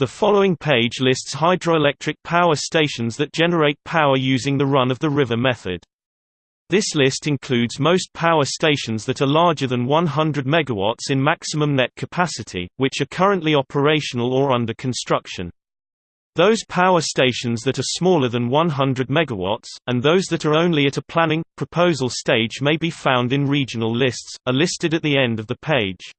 The following page lists hydroelectric power stations that generate power using the run-of-the-river method. This list includes most power stations that are larger than 100 MW in maximum net capacity, which are currently operational or under construction. Those power stations that are smaller than 100 MW, and those that are only at a planning, proposal stage may be found in regional lists, are listed at the end of the page.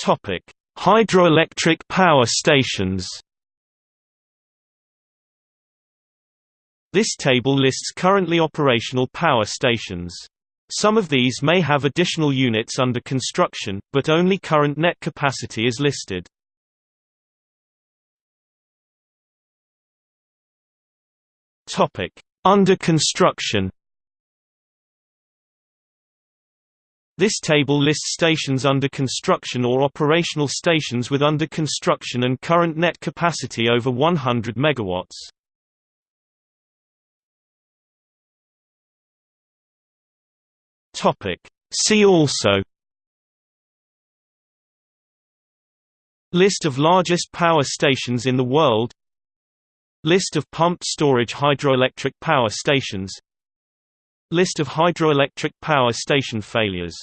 Topic: Hydroelectric power stations. This table lists currently operational power stations. Some of these may have additional units under construction, but only current net capacity is listed. Topic: Under construction. This table lists stations under construction or operational stations with under construction and current net capacity over 100 MW. See also List of largest power stations in the world List of pumped storage hydroelectric power stations List of hydroelectric power station failures